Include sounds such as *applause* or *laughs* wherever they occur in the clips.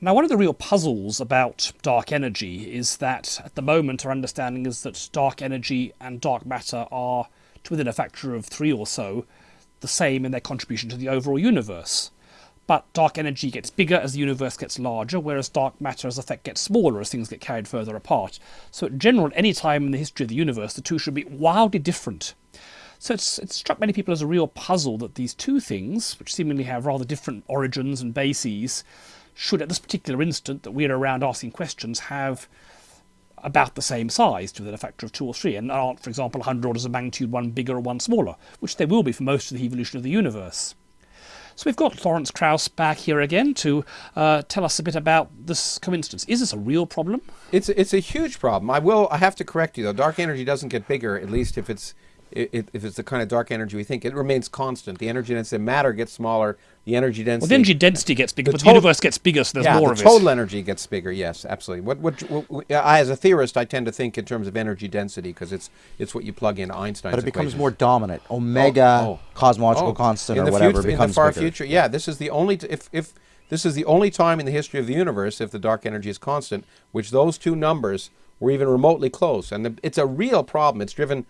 Now, one of the real puzzles about dark energy is that at the moment our understanding is that dark energy and dark matter are, to within a factor of three or so, the same in their contribution to the overall universe. But dark energy gets bigger as the universe gets larger, whereas dark matter as effect gets smaller as things get carried further apart. So, in general, at any time in the history of the universe, the two should be wildly different. So it's, it's struck many people as a real puzzle that these two things, which seemingly have rather different origins and bases, should at this particular instant that we're around asking questions have about the same size to within a factor of two or three and aren't, for example, 100 orders of magnitude one bigger or one smaller, which they will be for most of the evolution of the universe. So we've got Lawrence Krauss back here again to uh, tell us a bit about this coincidence. Is this a real problem? It's it's a huge problem. I will. I have to correct you though. Dark energy doesn't get bigger, at least if it's if it's the kind of dark energy we think. It remains constant. The energy density of matter gets smaller. The energy density. Well, the energy density gets bigger, the but the universe gets bigger, so there's yeah, more the of it. Yeah, total energy gets bigger. Yes, absolutely. What, what, what, I, as a theorist, I tend to think in terms of energy density because it's it's what you plug in Einstein's. But it becomes equations. more dominant. Omega oh, oh, cosmological oh. constant or whatever future, becomes in the far bigger. future. Yeah, this is the only if if this is the only time in the history of the universe if the dark energy is constant, which those two numbers were even remotely close, and the, it's a real problem. It's driven,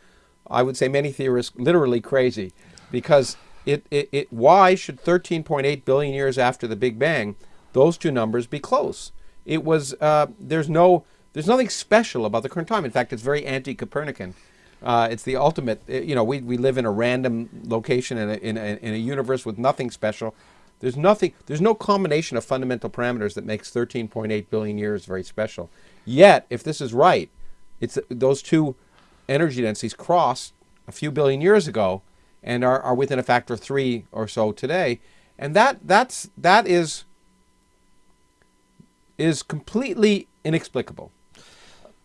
I would say, many theorists literally crazy, because it, it, it, why should 13.8 billion years after the Big Bang, those two numbers be close? It was, uh, there's no, there's nothing special about the current time. In fact, it's very anti-Copernican. Uh, it's the ultimate, uh, you know, we, we live in a random location in a, in, a, in a universe with nothing special. There's nothing, there's no combination of fundamental parameters that makes 13.8 billion years very special. Yet, if this is right, it's those two energy densities crossed a few billion years ago and are, are within a factor of three or so today. And that that's that is is completely inexplicable.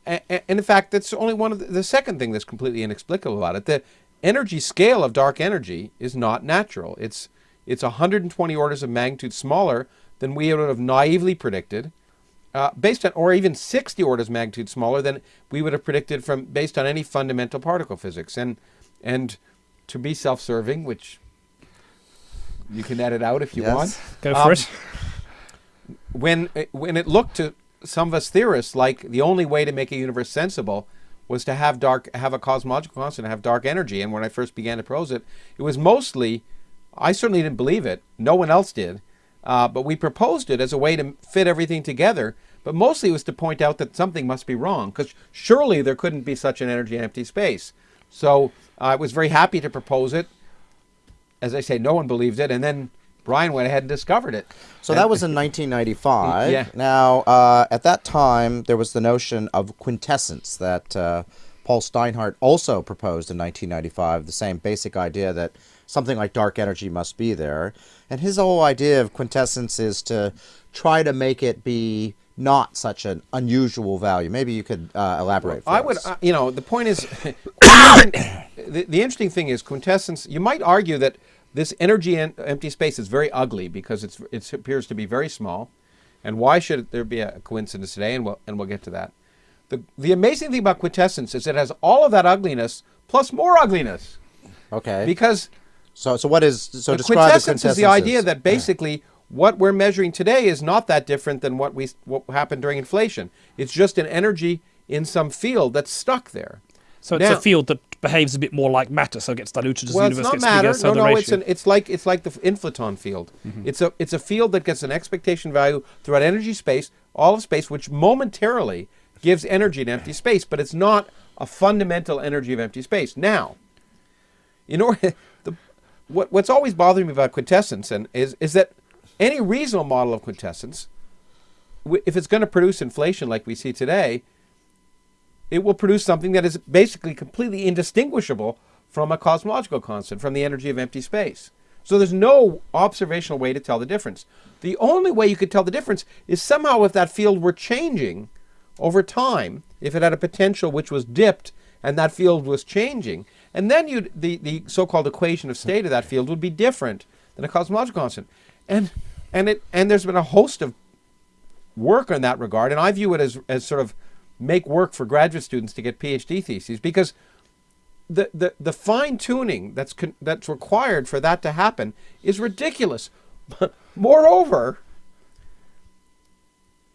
And, in fact, that's only one of the, the second thing that's completely inexplicable about it. The energy scale of dark energy is not natural. It's it's 120 orders of magnitude smaller than we would have naively predicted, uh, based on, or even 60 orders of magnitude smaller than we would have predicted from based on any fundamental particle physics. And and to be self-serving, which you can edit out if you yes. want. Go for um, it. When it, when it looked to some of us theorists like the only way to make a universe sensible was to have dark have a cosmological constant, have dark energy. And when I first began to propose it, it was mostly I certainly didn't believe it. No one else did. Uh, but we proposed it as a way to fit everything together. But mostly it was to point out that something must be wrong, because surely there couldn't be such an energy in empty space. So I was very happy to propose it. As I say, no one believed it, and then Brian went ahead and discovered it. So and that was in *laughs* 1995. Yeah. Now, uh, at that time, there was the notion of quintessence that uh, Paul Steinhardt also proposed in 1995, the same basic idea that something like dark energy must be there. And his whole idea of quintessence is to try to make it be not such an unusual value. Maybe you could uh, elaborate. Well, I would, uh, you know, the point is, *coughs* the, the interesting thing is quintessence. You might argue that this energy in empty space is very ugly because it's it appears to be very small. And why should there be a coincidence today? And we'll and we'll get to that. The the amazing thing about quintessence is it has all of that ugliness plus more ugliness. Okay. Because so, so what is so the quintessence, is the idea that basically what we're measuring today is not that different than what we what happened during inflation. It's just an energy in some field that's stuck there. So it's a field that behaves a bit more like matter, so it gets diluted as well, the universe gets matter. bigger. So no, no, it's an, it's like it's like the inflaton field. Mm -hmm. It's a it's a field that gets an expectation value throughout energy space, all of space, which momentarily gives energy in empty space, but it's not a fundamental energy of empty space. Now, in order *laughs* what, what's always bothering me about quintessence and is, is that any reasonable model of quintessence, if it's going to produce inflation like we see today, it will produce something that is basically completely indistinguishable from a cosmological constant, from the energy of empty space. So there's no observational way to tell the difference. The only way you could tell the difference is somehow if that field were changing over time, if it had a potential which was dipped and that field was changing, and then you the, the so-called equation of state of that field would be different than a cosmological constant. And and it and there's been a host of work in that regard, and I view it as as sort of make work for graduate students to get PhD theses because the the, the fine tuning that's that's required for that to happen is ridiculous. Moreover,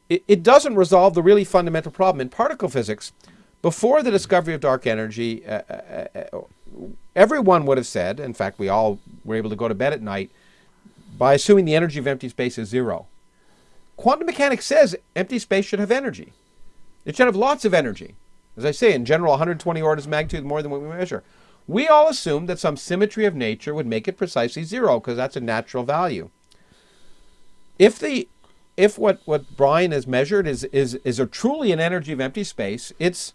it, it doesn't resolve the really fundamental problem in particle physics. Before the discovery of dark energy, uh, uh, uh, everyone would have said, in fact, we all were able to go to bed at night by assuming the energy of empty space is zero. Quantum mechanics says empty space should have energy. It should have lots of energy. As I say, in general, 120 orders of magnitude more than what we measure. We all assumed that some symmetry of nature would make it precisely zero because that's a natural value. If the if what, what Brian has measured is, is, is a truly an energy of empty space, it's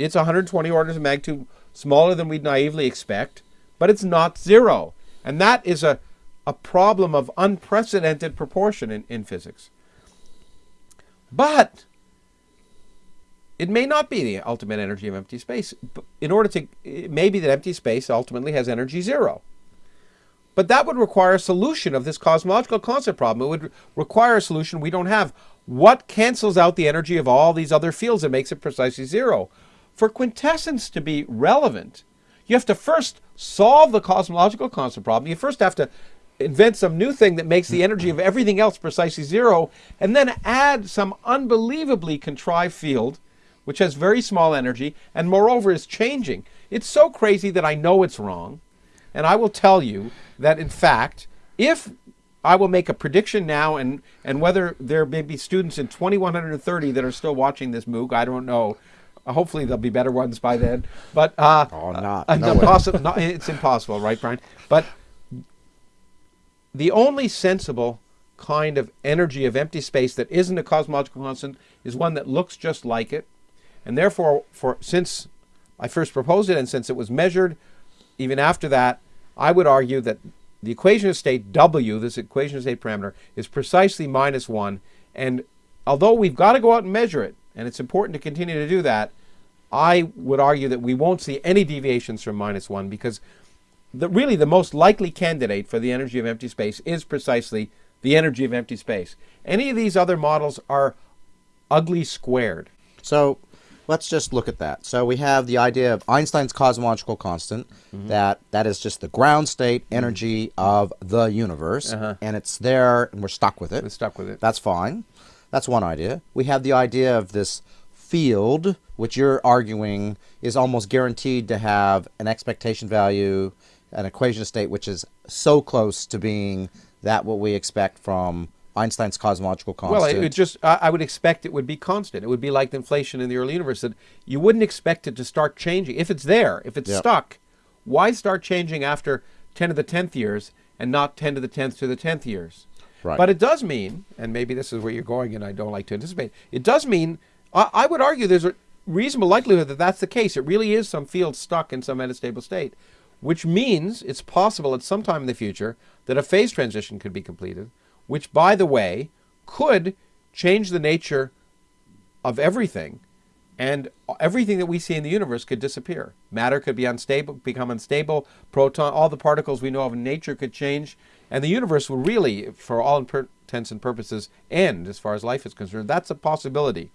it's 120 orders of magnitude smaller than we'd naively expect, but it's not zero. And that is a, a problem of unprecedented proportion in, in physics. But it may not be the ultimate energy of empty space. In order to, it may be that empty space ultimately has energy zero. But that would require a solution of this cosmological constant problem. It would require a solution we don't have. What cancels out the energy of all these other fields and makes it precisely zero? For quintessence to be relevant, you have to first solve the cosmological constant problem. You first have to invent some new thing that makes the hmm. energy of everything else precisely zero, and then add some unbelievably contrived field which has very small energy and moreover is changing. It's so crazy that I know it's wrong. And I will tell you that in fact, if I will make a prediction now and, and whether there may be students in 2130 that are still watching this MOOC, I don't know. Hopefully there'll be better ones by then. But uh, oh, not, uh, no possi- not, it's impossible, right, Brian? But the only sensible kind of energy of empty space that isn't a cosmological constant is one that looks just like it and therefore, for since I first proposed it and since it was measured, even after that, I would argue that the equation of state W, this equation of state parameter, is precisely minus 1. And although we've got to go out and measure it, and it's important to continue to do that, I would argue that we won't see any deviations from minus 1 because the, really the most likely candidate for the energy of empty space is precisely the energy of empty space. Any of these other models are ugly squared. So let's just look at that. So we have the idea of Einstein's cosmological constant, mm -hmm. that that is just the ground state energy of the universe, uh -huh. and it's there, and we're stuck with it. We're stuck with it. That's fine. That's one idea. We have the idea of this field, which you're arguing is almost guaranteed to have an expectation value, an equation of state, which is so close to being that what we expect from Einstein's cosmological constant. Well, it would just I would expect it would be constant. It would be like the inflation in the early universe that you wouldn't expect it to start changing. If it's there, if it's yep. stuck, why start changing after 10 to the 10th years and not 10 to the 10th to the 10th years? Right. But it does mean, and maybe this is where you're going and I don't like to anticipate, it does mean, I, I would argue there's a reasonable likelihood that that's the case. It really is some field stuck in some metastable state, which means it's possible at some time in the future that a phase transition could be completed which, by the way, could change the nature of everything and everything that we see in the universe could disappear. Matter could be unstable, become unstable, proton, all the particles we know of in nature could change, and the universe will really, for all intents and purposes, end as far as life is concerned. That's a possibility.